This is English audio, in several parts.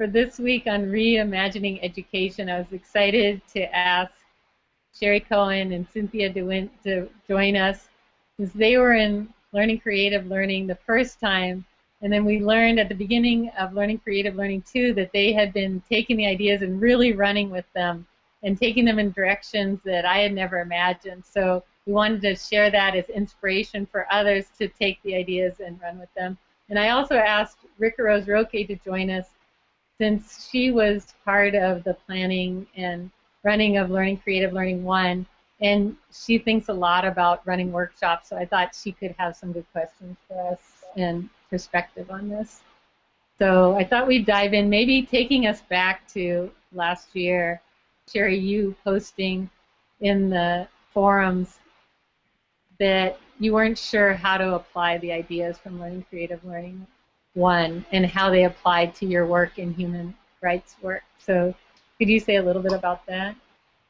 for this week on reimagining education, I was excited to ask Sherry Cohen and Cynthia DeWint to join us since they were in Learning Creative Learning the first time. And then we learned at the beginning of Learning Creative Learning 2 that they had been taking the ideas and really running with them and taking them in directions that I had never imagined. So we wanted to share that as inspiration for others to take the ideas and run with them. And I also asked Ricarose Roque to join us since she was part of the planning and running of Learning Creative Learning 1 and she thinks a lot about running workshops, so I thought she could have some good questions for us and perspective on this. So I thought we'd dive in, maybe taking us back to last year. Sherry, you posting in the forums that you weren't sure how to apply the ideas from Learning Creative Learning 1 and how they applied to your work in human rights work. So could you say a little bit about that?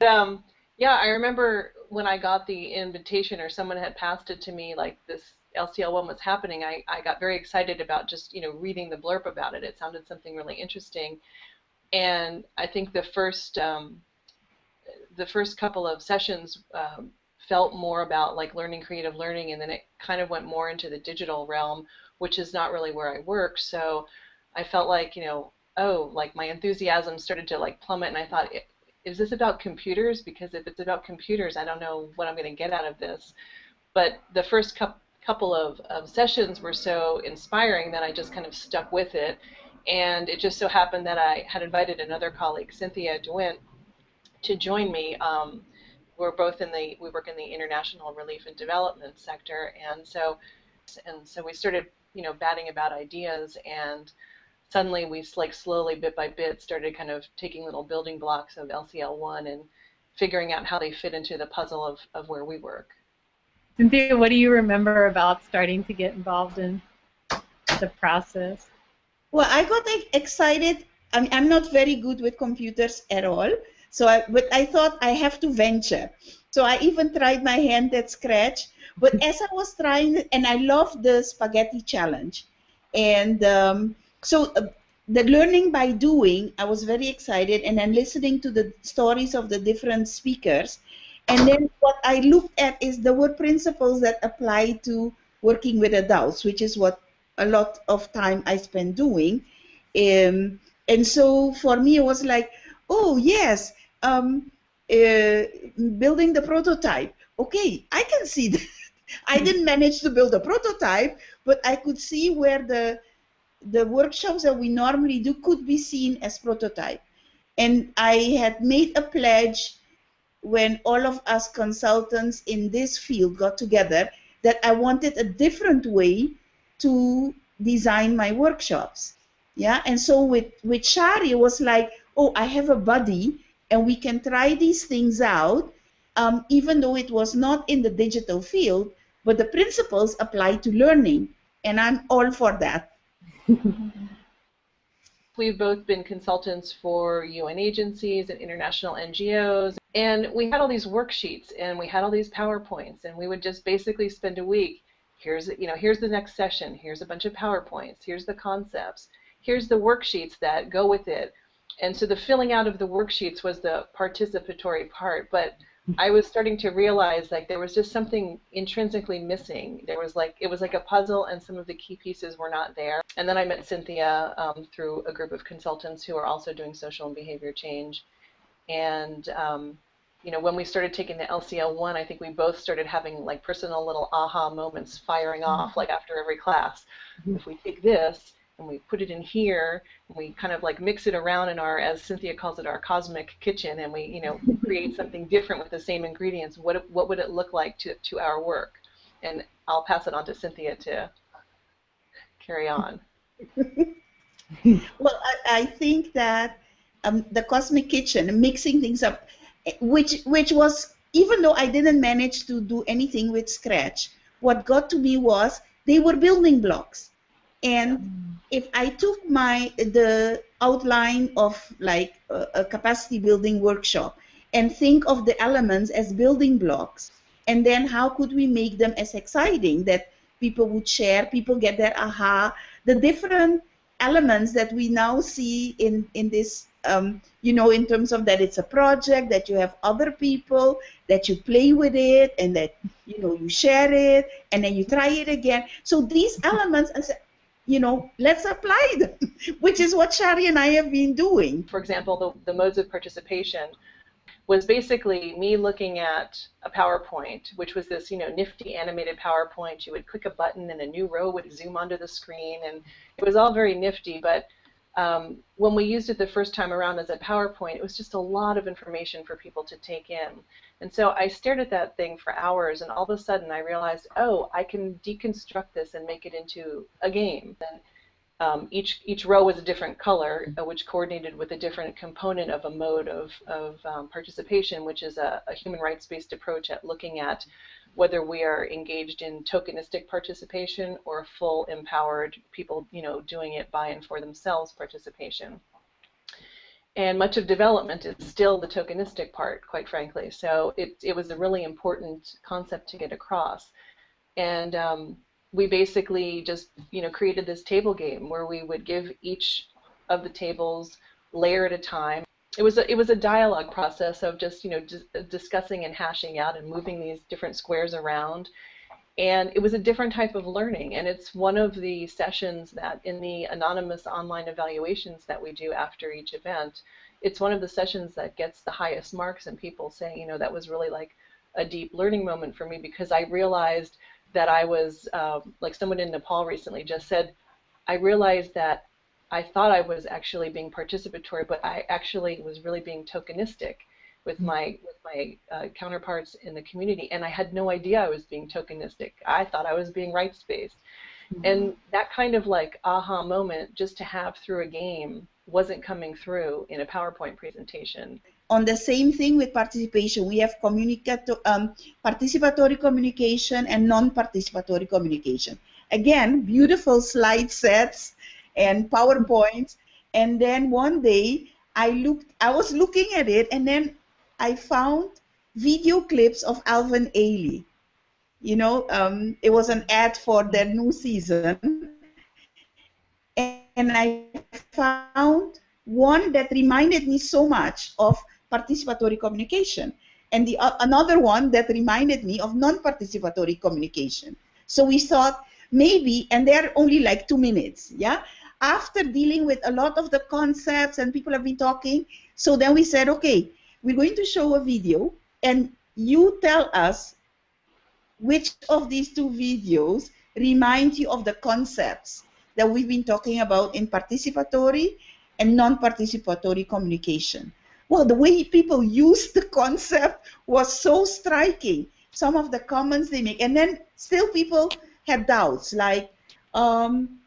Um, yeah, I remember when I got the invitation or someone had passed it to me, like this LCL one was happening, I, I got very excited about just, you know, reading the blurb about it. It sounded something really interesting. And I think the first um, the first couple of sessions um, felt more about like learning creative learning and then it kind of went more into the digital realm, which is not really where I work. So I felt like, you know, oh, like my enthusiasm started to like plummet and I thought, is this about computers? Because if it's about computers, I don't know what I'm going to get out of this. But the first couple of, of sessions were so inspiring that I just kind of stuck with it. And it just so happened that I had invited another colleague, Cynthia DeWint, to join me. Um, we're both in the we work in the international relief and development sector, and so and so we started you know batting about ideas and suddenly we like slowly bit by bit started kind of taking little building blocks of LCL1 and figuring out how they fit into the puzzle of, of where we work. Cynthia, what do you remember about starting to get involved in the process? Well, I got excited. I mean, I'm not very good with computers at all, so I, but I thought I have to venture. So I even tried my hand at Scratch. But as I was trying, and I love the spaghetti challenge, and um, so uh, the learning by doing, I was very excited, and then listening to the stories of the different speakers. And then what I looked at is the word principles that apply to working with adults, which is what a lot of time I spend doing. Um, and so for me, it was like, oh, yes, um, uh, building the prototype. Okay, I can see that. I didn't manage to build a prototype, but I could see where the the workshops that we normally do could be seen as prototype. And I had made a pledge when all of us consultants in this field got together that I wanted a different way to design my workshops. Yeah, and so with, with Shari, it was like, oh, I have a buddy and we can try these things out, um, even though it was not in the digital field, but the principles apply to learning, and I'm all for that. We've both been consultants for UN agencies and international NGOs, and we had all these worksheets and we had all these PowerPoints, and we would just basically spend a week. Here's you know here's the next session. Here's a bunch of PowerPoints. Here's the concepts. Here's the worksheets that go with it. And so the filling out of the worksheets was the participatory part, but I was starting to realize like there was just something intrinsically missing. There was like it was like a puzzle, and some of the key pieces were not there. And then I met Cynthia um, through a group of consultants who are also doing social and behavior change. And um, you know, when we started taking the LCL one, I think we both started having like personal little aha moments firing off like after every class. Mm-hmm. If we take this and we put it in here and we kind of like mix it around in our as Cynthia calls it our cosmic kitchen and we you know create something different with the same ingredients. What what would it look like to to our work? And I'll pass it on to Cynthia to carry on. Well I, I think that um, the cosmic kitchen mixing things up which which was even though I didn't manage to do anything with scratch what got to me was they were building blocks and if I took my the outline of like a, a, capacity building workshop and think of the elements as building blocks, and then how could we make them as exciting that people would share, people get their aha, the different elements that we now see in in this um, you know in terms of that it's a project that you have other people that you play with it and that you know you share it and then you try it again. So these elements you know let's apply them which is what shari and i have been doing for example the, the modes of participation was basically me looking at a PowerPoint, which was this, you know, nifty animated PowerPoint. You would click a button and a new row would zoom onto the screen, and it was all very nifty. But um, when we used it the first time around as a PowerPoint, it was just a lot of information for people to take in. And so I stared at that thing for hours, and all of a sudden I realized, oh, I can deconstruct this and make it into a game. And um, each each row was a different color, uh, which coordinated with a different component of a mode of, of um, participation, which is a, a human rights-based approach at looking at whether we are engaged in tokenistic participation or full empowered people, you know, doing it by and for themselves participation. And much of development is still the tokenistic part, quite frankly. So it, it was a really important concept to get across. And um, we basically just you know created this table game where we would give each of the tables layer at a time. It was a, it was a dialogue process of just you know discussing and hashing out and moving these different squares around, and it was a different type of learning. And it's one of the sessions that in the anonymous online evaluations that we do after each event, it's one of the sessions that gets the highest marks and people saying you know that was really like a deep learning moment for me because I realized that I was, um, like someone in Nepal recently just said, I realized that I thought I was actually being participatory, but I actually was really being tokenistic with mm-hmm. my with my uh, counterparts in the community, and I had no idea I was being tokenistic. I thought I was being rights based, mm-hmm. and that kind of like aha moment just to have through a game wasn't coming through in a PowerPoint presentation on the same thing with participation, we have um, participatory communication and non-participatory communication. Again, beautiful slide sets and PowerPoints. And then one day I looked, I was looking at it, and then I found video clips of Alvin Ailey. You know, um, it was an ad for their new season, and I found one that reminded me so much of participatory communication. And the uh, another one that reminded me of non-participatory communication. So we thought maybe, and they're only like two minutes, yeah? After dealing with a lot of the concepts and people have been talking, so then we said, okay, we're going to show a video and you tell us which of these two videos remind you of the concepts that we've been talking about in participatory and non-participatory communication well, the way people use the concept was so striking. Some of the comments they make, and then still people had doubts, like, um,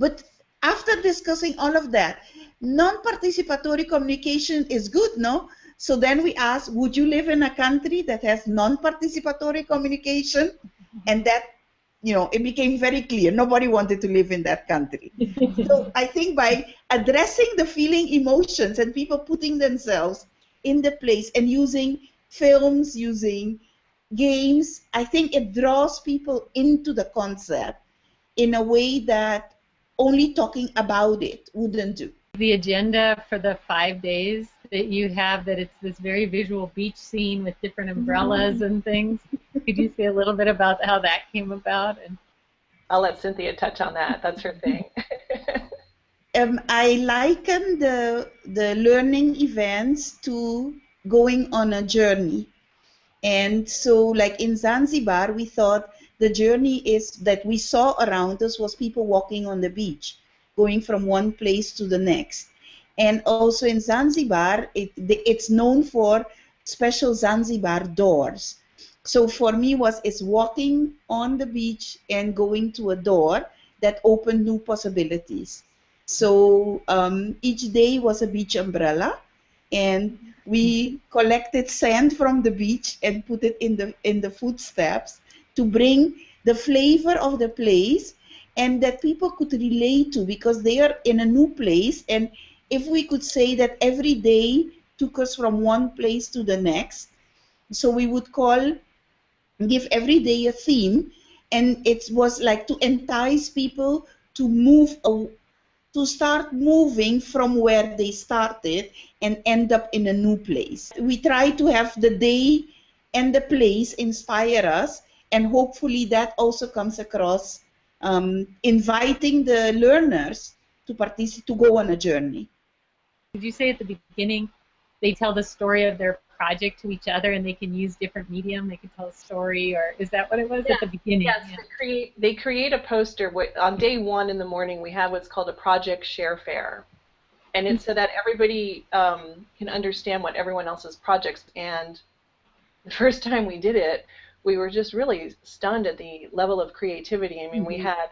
but after discussing all of that, non-participatory communication is good, no? So then we asked, would you live in a country that has non-participatory communication? And that you know, it became very clear nobody wanted to live in that country. so I think by addressing the feeling emotions and people putting themselves in the place and using films, using games, I think it draws people into the concept in a way that only talking about it wouldn't do. The agenda for the five days that you have that it's this very visual beach scene with different umbrellas mm-hmm. and things. Could you say a little bit about how that came about? And I'll let Cynthia touch on that. That's her thing. um, I liken the the learning events to going on a journey, and so like in Zanzibar, we thought the journey is that we saw around us was people walking on the beach, going from one place to the next and also in Zanzibar, it, it's known for special Zanzibar doors. So for me was it's walking on the beach and going to a door that opened new possibilities. So um, each day was a beach umbrella, and we collected sand from the beach and put it in the in the footsteps to bring the flavor of the place and that people could relate to because they are in a new place and if we could say that every day took us from one place to the next, so we would call, give every day a theme, and it was like to entice people to move to start moving from where they started and end up in a new place. We try to have the day and the place inspire us, and hopefully that also comes across um, inviting the learners to participate to go on a journey. Did you say at the beginning they tell the story of their project to each other and they can use different medium they can tell a story or is that what it was yeah. at the beginning yes yeah. they, create, they create a poster on day one in the morning we have what's called a project share fair and it's so that everybody um, can understand what everyone else's projects and the first time we did it we were just really stunned at the level of creativity i mean mm-hmm. we had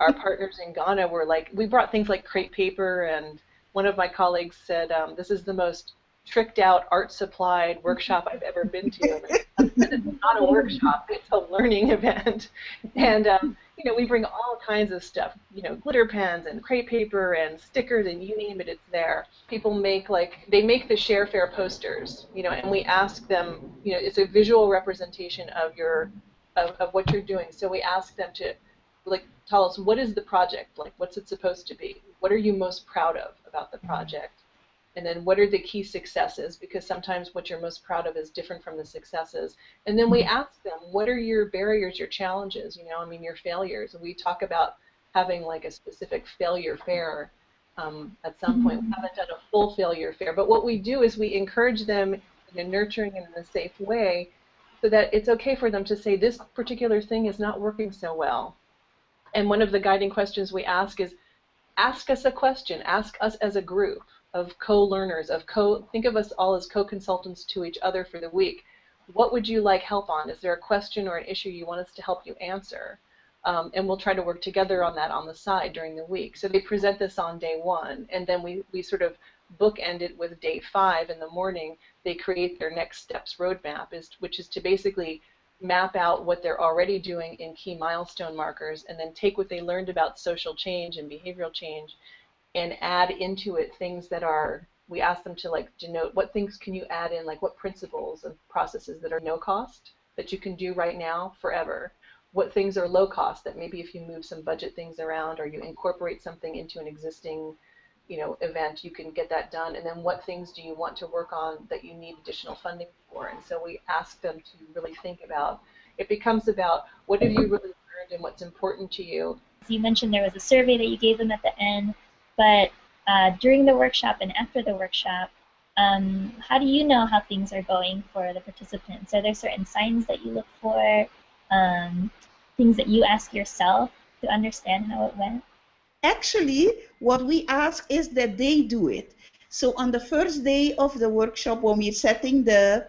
our partners in ghana were like we brought things like crepe paper and one of my colleagues said um, this is the most tricked out art supplied workshop I've ever been to. it's not a workshop, it's a learning event. And, um, you know, we bring all kinds of stuff, you know, glitter pens and crepe paper and stickers and you name it, it's there. People make like, they make the Share Fair posters, you know, and we ask them, you know, it's a visual representation of your, of, of what you're doing. So we ask them to, like, tell us what is the project, like, what's it supposed to be? What are you most proud of about the project? And then what are the key successes? Because sometimes what you're most proud of is different from the successes. And then we mm-hmm. ask them what are your barriers your challenges? You know i mean your failures. And we talk about having like a specific failure fair um, at some point. We mm-hmm. haven't done a full failure fair but what we do is we encourage them in a nurturing and in a safe way so that it's okay for them to say this particular thing is not working so well. And one of the guiding questions we ask is ask us a question. Ask us as a group of co-learners, of co think of us all as co-consultants to each other for the week. What would you like help on? Is there a question or an issue you want us to help you answer? Um, and we'll try to work together on that on the side during the week. So they present this on day one, and then we, we sort of bookend it with day five in the morning. They create their next steps roadmap, is, which is to basically map out what they're already doing in key milestone markers and then take what they learned about social change and behavioral change and add into it things that are we ask them to like denote what things can you add in like what principles and processes that are no cost that you can do right now forever? What things are low cost that maybe if you move some budget things around or you incorporate something into an existing you know event you can get that done. And then what things do you want to work on that you need additional funding for? And so we ask them to really think about it becomes about what have you really learned and what's important to you. You mentioned there was a survey that you gave them at the end but uh, during the workshop and after the workshop, um, how do you know how things are going for the participants? Are there certain signs that you look for, um, things that you ask yourself to understand how it went? Actually, what we ask is that they do it. So on the first day of the workshop, when we're setting the,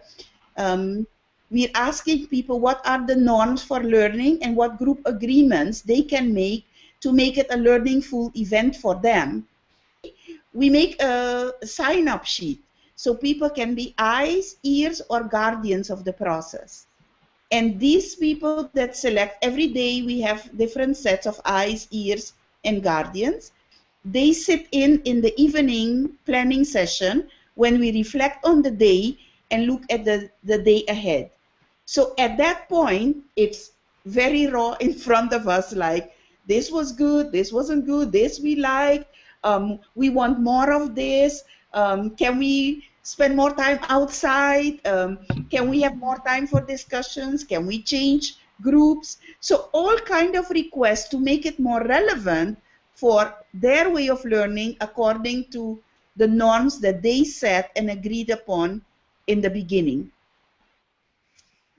um, we're asking people what are the norms for learning and what group agreements they can make to make it a learningful event for them. We make a sign-up sheet so people can be eyes, ears, or guardians of the process. And these people that select, every day we have different sets of eyes, ears, and guardians. They sit in in the evening planning session when we reflect on the day and look at the, the day ahead. So at that point, it's very raw in front of us, like this was good, this wasn't good, this we like, um, we want more of this, um, can we spend more time outside, um, can we have more time for discussions, can we change groups, so all kind of requests to make it more relevant for their way of learning according to the norms that they set and agreed upon in the beginning.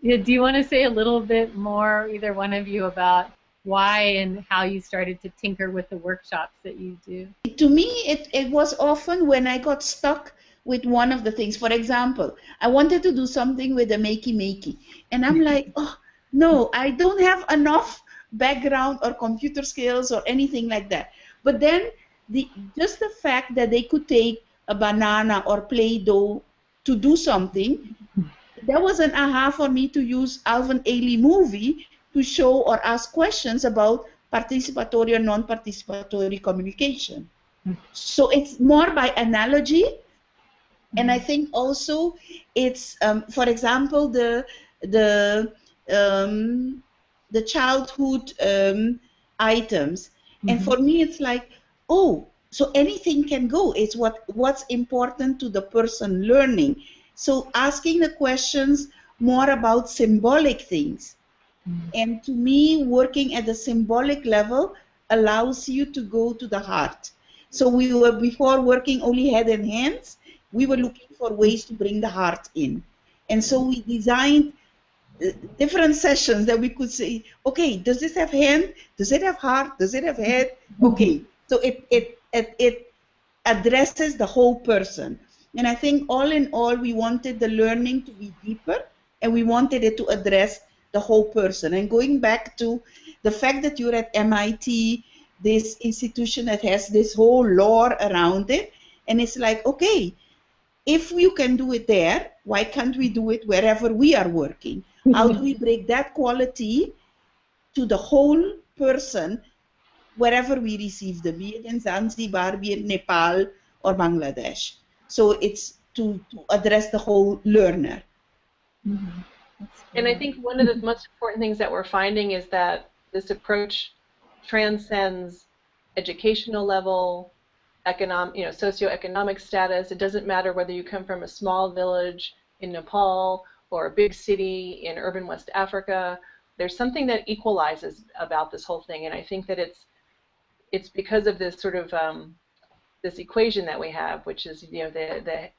Yeah, do you want to say a little bit more, either one of you, about why and how you started to tinker with the workshops that you do? To me, it, it was often when I got stuck with one of the things. For example, I wanted to do something with the makey makey, and I'm like, oh, no, I don't have enough background or computer skills or anything like that. But then, the just the fact that they could take a banana or Play-Doh to do something, that was an aha for me to use Alvin Ailey movie to show or ask questions about participatory or non-participatory communication. So it's more by analogy, and I think also it's, um, for example, the the um, the childhood um, items, and mm-hmm. for me it's like, oh, so anything can go. It's what what's important to the person learning. So asking the questions more about symbolic things. Mm. And to me, working at the symbolic level allows you to go to the heart. So we were before working only head and hands. We were looking for ways to bring the heart in, and so we designed uh, different sessions that we could say, okay, does this have hand? Does it have heart? Does it have head? Okay, so it it it, it addresses the whole person. And I think all in all, we wanted the learning to be deeper, and we wanted it to address the whole person. And going back to the fact that you're at MIT, this institution that has this whole lore around it, and it's like, okay, if you can do it there, why can't we do it wherever we are working? How do we break that quality to the whole person wherever we receive them, be it in Zanzibar, be it Nepal or Bangladesh? So it's to, to address the whole learner. Mhm. And I think one of the most important things that we're finding is that this approach transcends educational level, economic, you know, socioeconomic status. It doesn't matter whether you come from a small village in Nepal or a big city in urban West Africa. There's something that equalizes about this whole thing, and I think that it's it's because of this sort of um, this equation that we have, which is you know the the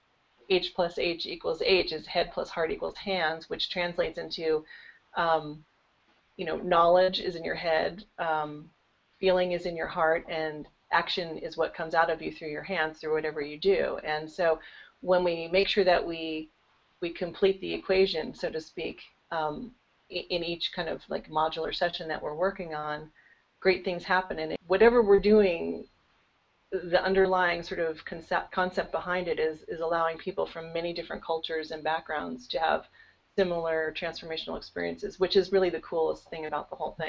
h plus h equals h is head plus heart equals hands, which translates into um, you know knowledge is in your head, um, feeling is in your heart, and action is what comes out of you through your hands through whatever you do. And so when we make sure that we we complete the equation, so to speak, um, in each kind of like modular session that we're working on, great things happen. And whatever we're doing, the underlying sort of concept concept behind it is is allowing people from many different cultures and backgrounds to have similar transformational experiences, which is really the coolest thing about the whole thing.